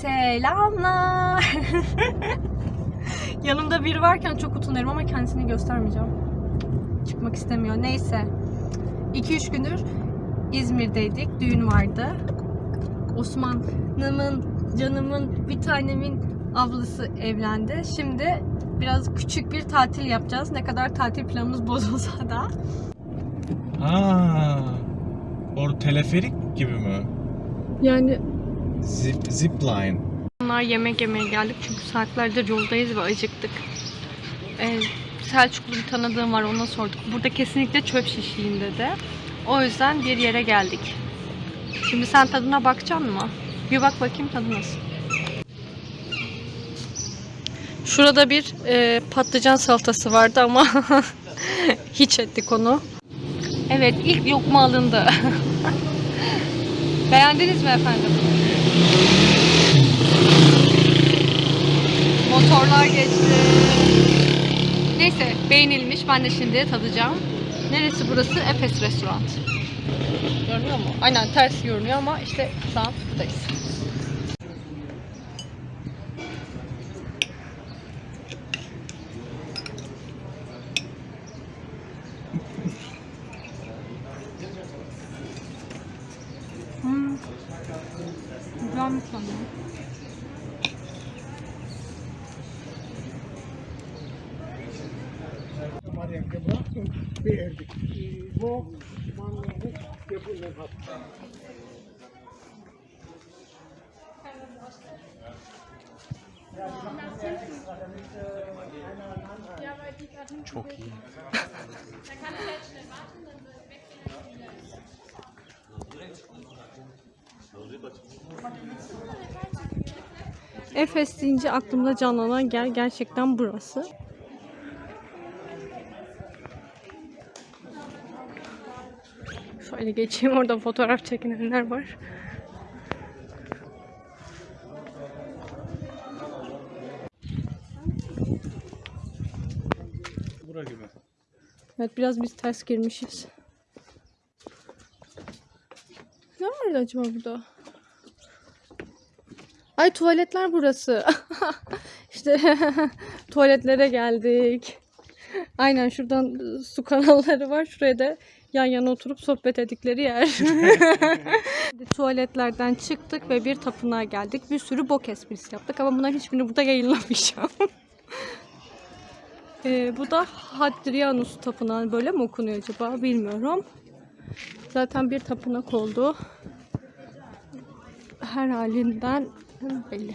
Selamlar. Yanımda biri varken çok utanıyorum ama kendisini göstermeyeceğim. Çıkmak istemiyor. Neyse. 2-3 gündür İzmir'deydik. Düğün vardı. Osman'ımın, canımın, bir tanemin ablası evlendi. Şimdi biraz küçük bir tatil yapacağız. Ne kadar tatil planımız bozulsa da. Ha. Or teleferik gibi mi? Yani Zip, zipline. Onlar yemek yemeye geldik çünkü saatlerdir yoldayız ve acıktık. Ee, Selçuklu bir tanıdığım var ona sorduk. Burada kesinlikle çöp şişiyim dedi. O yüzden bir yere geldik. Şimdi sen tadına bakacaksın mı? Bir bak bakayım tadı nasıl. Şurada bir e, patlıcan salatası vardı ama hiç ettik onu. Evet ilk lokma alındı. Beğendiniz mi efendim? Motorlar geçti. Neyse beğenilmiş. Ben de şimdi tadacağım. Neresi burası? Efes Restoran. Görünüyor mu? Aynen ters görünüyor ama işte şu an buradayız. Çok iyi. Efes deyince aklımda canlanan yer gerçekten burası. Şöyle geçeyim orada fotoğraf çekinenler var. Bura gibi. Evet biraz biz ters girmişiz. Ne vardı acaba burada? Ay tuvaletler burası. işte tuvaletlere geldik. Aynen şuradan su kanalları var. Şuraya da yan yana oturup sohbet ettikleri yer. Tuvaletlerden çıktık ve bir tapınağa geldik. Bir sürü bok esprisi yaptık ama bunların hiçbirini burada yayınlamayacağım. Ee, bu da Hadrianus Tapınağı böyle mi okunuyor acaba bilmiyorum. Zaten bir tapınak oldu. Her halinden belli.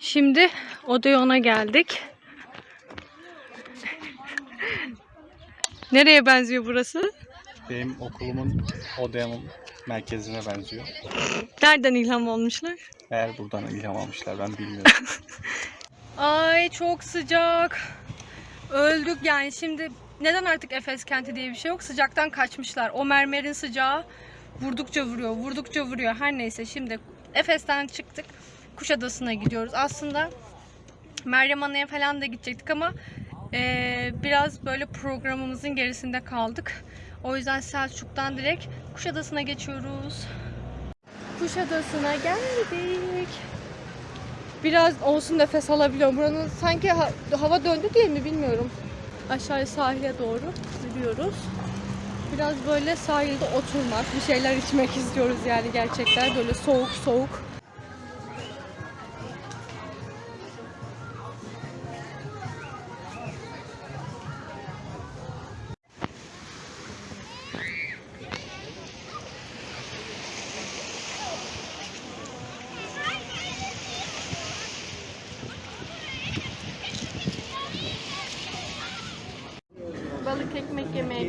Şimdi Odeon'a geldik. Nereye benziyor burası? Benim okulumun Odeon'un merkezine benziyor. Nereden ilham olmuşlar? Eğer buradan ilham almışlar ben bilmiyorum. Ay çok sıcak. Öldük yani şimdi neden artık Efes kenti diye bir şey yok? Sıcaktan kaçmışlar. O mermerin sıcağı vurdukça vuruyor, vurdukça vuruyor. Her neyse şimdi Efes'ten çıktık. Kuşadası'na gidiyoruz. Aslında Meryem Ana'ya falan da gidecektik ama eee, biraz böyle programımızın gerisinde kaldık. O yüzden Selçuk'tan direkt Kuşadası'na geçiyoruz. Kuşadası'na geldik. Biraz olsun nefes alabiliyorum. Buranın sanki ha- hava döndü diye mi bilmiyorum. Aşağıya sahile doğru yürüyoruz. Biraz böyle sahilde oturmak, bir şeyler içmek istiyoruz yani gerçekten böyle soğuk soğuk.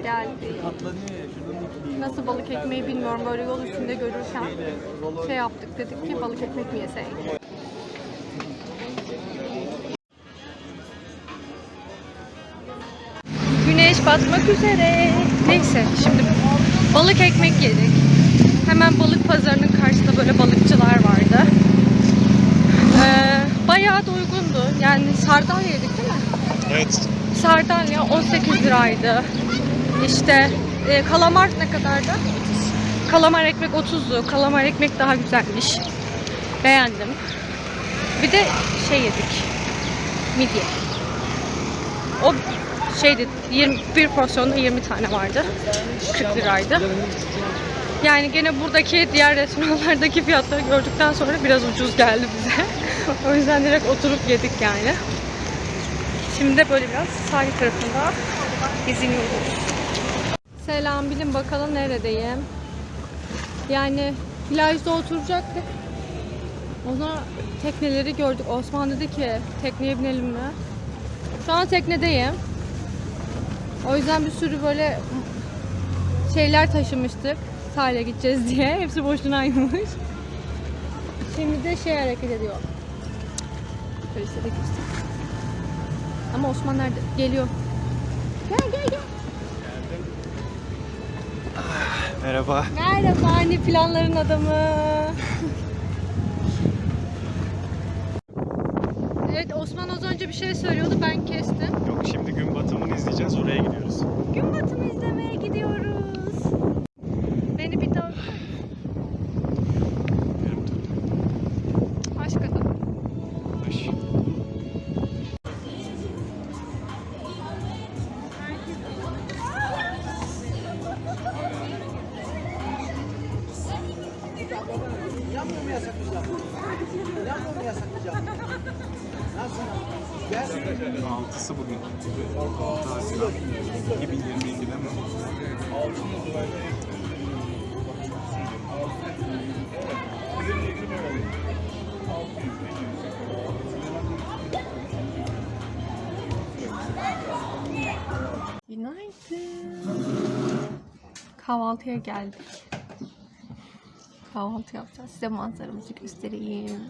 geldi. Nasıl balık ekmeği bilmiyorum böyle yol üstünde görürken şey yaptık dedik ki balık ekmek mi yeseydik. Güneş batmak üzere. Neyse şimdi balık ekmek yedik. Hemen balık pazarının karşısında böyle balıkçılar vardı. Ee, bayağı da uygundu. Yani sardalya yedik değil mi? Evet. Sardalya 18 liraydı. İşte e, kalamar ne kadardı? Kalamar ekmek 30'du. Kalamar ekmek daha güzelmiş. Beğendim. Bir de şey yedik. Midye. O şeydi 21 porsiyonda 20 tane vardı. 40 liraydı. Yani gene buradaki diğer restoranlardaki fiyatları gördükten sonra biraz ucuz geldi bize. o yüzden direkt oturup yedik yani. Şimdi de böyle biraz sahil tarafında geziniyoruz. Selam bilin bakalım neredeyim. Yani plajda oturacaktık. Ona tekneleri gördük. Osman dedi ki tekneye binelim mi? Şu an teknedeyim. O yüzden bir sürü böyle şeyler taşımıştık. Sahile gideceğiz diye. Hepsi boşunaymış. Şimdi de şey hareket ediyor. Size de göstereyim. Ama Osman nerede? Geliyor. Gel gel gel. Merhaba. Merhaba hani planların adamı. evet Osman az önce bir şey söylüyordu ben kestim. Yok şimdi gün batımını izleyeceğiz. Oraya gidiyoruz. Gün batımı izlemeye gidiyoruz. Beni bir daha aşk adam. Kahvaltıya geldik. Kahvaltı yapacağız. Size manzaramızı göstereyim.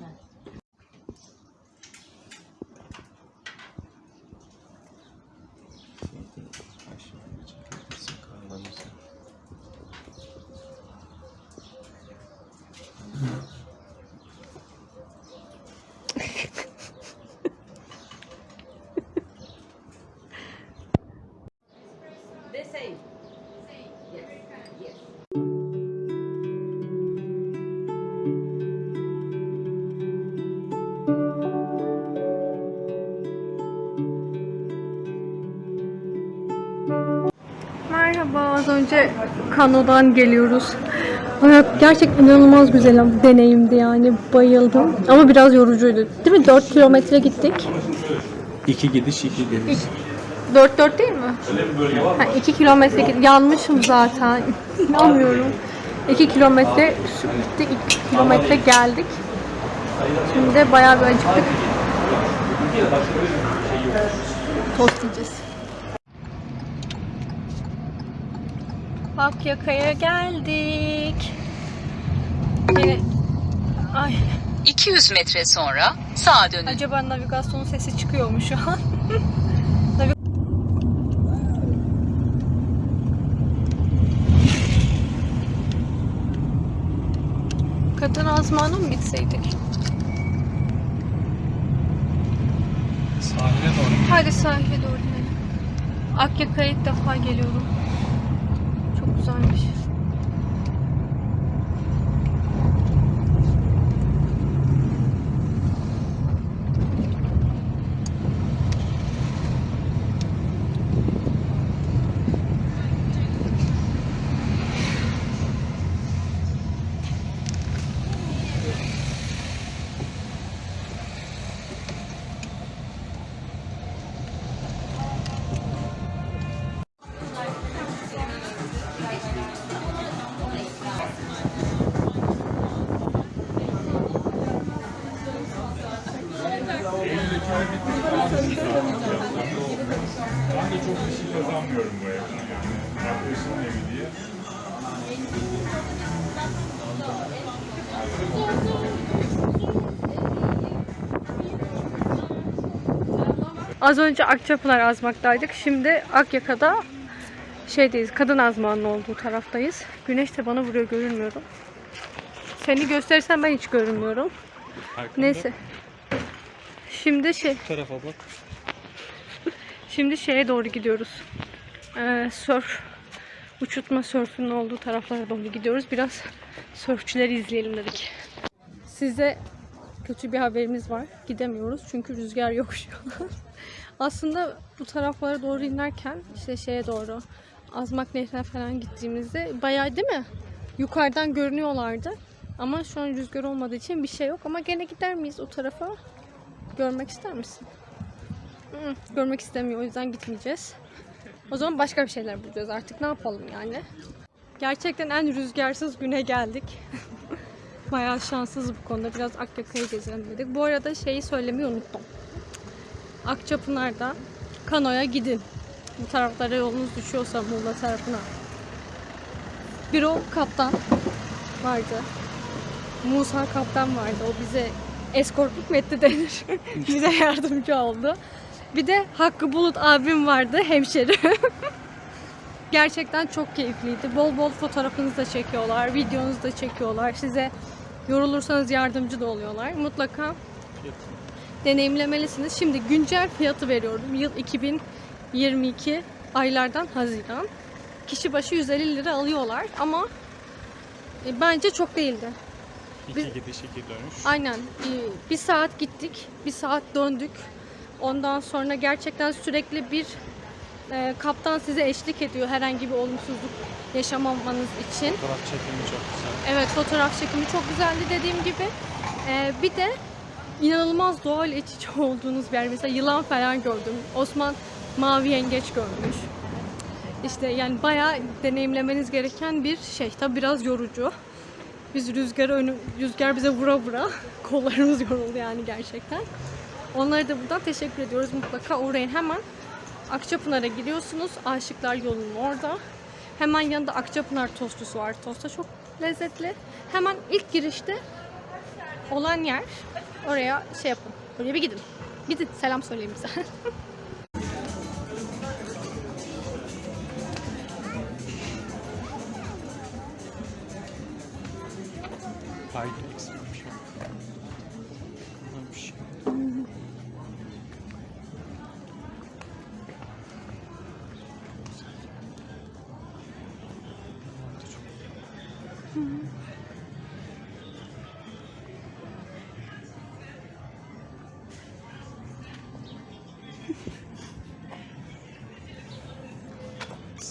Az önce kanodan geliyoruz. Hayat gerçekten inanılmaz güzel bir deneyimdi yani bayıldım. Ama biraz yorucuydu. Değil mi? 4 kilometre gittik. İki gidiş, iki geliş. 4 4 değil mi? Ha, 2 kilometre git- yanmışım zaten. İnanmıyorum. 2 kilometre gittik, 2 kilometre geldik. Şimdi de bayağı bir acıktık. Tost yiyeceğiz. Akyaka'ya geldik. Yine... Ay, 200 metre sonra sağa dönün. acaba navigasyon sesi çıkıyor mu şu an? Kadın azmana mı gitseydik? Sahile doğru. Hadi sahile doğru. Akyaka'ya ilk defa geliyorum. Çok Ben de çok bir şey kazanmıyorum bu evden yani. Arkadaşımın evi diye. Az önce Akçapınar azmaktaydık. Şimdi Akyaka'da şeydeyiz. Kadın azmanın olduğu taraftayız. Güneş de bana vuruyor görünmüyorum. Seni gösterirsem ben hiç görünmüyorum. Neyse. Şimdi şey tarafa bak. Şimdi şeye doğru gidiyoruz. Ee, surf, uçurtma sörfünün olduğu taraflara doğru gidiyoruz. Biraz sörfçüleri izleyelim dedik. Size kötü bir haberimiz var. Gidemiyoruz çünkü rüzgar yok şu an. Aslında bu taraflara doğru inerken işte şeye doğru Azmak Nehri'ne falan gittiğimizde bayağı değil mi? Yukarıdan görünüyorlardı. Ama şu an rüzgar olmadığı için bir şey yok. Ama gene gider miyiz o tarafa? Görmek ister misin? Hı, görmek istemiyor. O yüzden gitmeyeceğiz. O zaman başka bir şeyler bulacağız artık. Ne yapalım yani? Gerçekten en rüzgarsız güne geldik. Bayağı şanssız bu konuda. Biraz Akyaka'yı gezelim dedik. Bu arada şeyi söylemeyi unuttum. Akçapınar'da kanoya gidin. Bu taraflara yolunuz düşüyorsa Muğla tarafına. Bir o kaptan vardı. Musa kaptan vardı. O bize eskortluk mu etti denir. bize yardımcı oldu. Bir de Hakkı Bulut abim vardı hemşerim. Gerçekten çok keyifliydi. Bol bol fotoğrafınızı da çekiyorlar, videonuzu da çekiyorlar. Size yorulursanız yardımcı da oluyorlar. Mutlaka deneyimlemelisiniz. Şimdi güncel fiyatı veriyorum. Yıl 2022 aylardan Haziran. Kişi başı 150 lira alıyorlar ama e, bence çok değildi. İki Biz- gidiş iki dönüş. Aynen. Bir saat gittik, bir saat döndük. Ondan sonra gerçekten sürekli bir e, kaptan size eşlik ediyor herhangi bir olumsuzluk yaşamamanız için. Fotoğraf çekimi çok güzel. Evet fotoğraf çekimi çok güzeldi dediğim gibi. Ee, bir de inanılmaz doğal iç içe olduğunuz bir yer. Mesela yılan falan gördüm. Osman mavi yengeç görmüş. İşte yani bayağı deneyimlemeniz gereken bir şey. Tabi biraz yorucu. Biz rüzgarı önü, rüzgar bize vura vura kollarımız yoruldu yani gerçekten. Onlara da buradan teşekkür ediyoruz. Mutlaka uğrayın hemen. Akçapınar'a gidiyorsunuz. Aşıklar yolunun orada. Hemen yanında Akçapınar tostusu var. Tosta çok lezzetli. Hemen ilk girişte olan yer. Oraya şey yapın. Oraya bir gidin. Gidin selam söyleyin bize.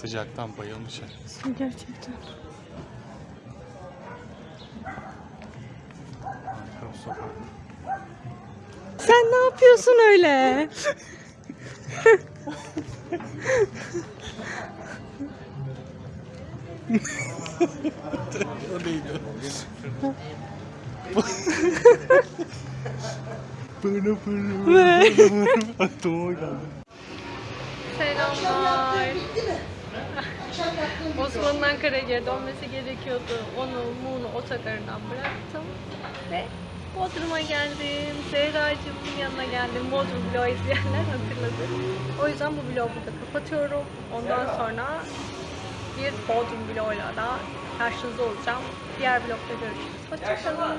Sıcaktan bayılmış herkes. Gerçekten. Harika bir sokak. Sen ne yapıyorsun öyle? O neydi? Pırı pırı. Aklıma geldi. Selamlar. Osman'ın Ankara'ya geri dönmesi gerekiyordu. Onu Muğla otogarından bıraktım. Ve Bodrum'a geldim. Zehra'cığımın yanına geldim. Bodrum vlogu izleyenler hatırladı. O yüzden bu vlogu burada kapatıyorum. Ondan sonra bir Bodrum vloguyla da karşınızda olacağım. Diğer vlogda görüşürüz. Hoşçakalın.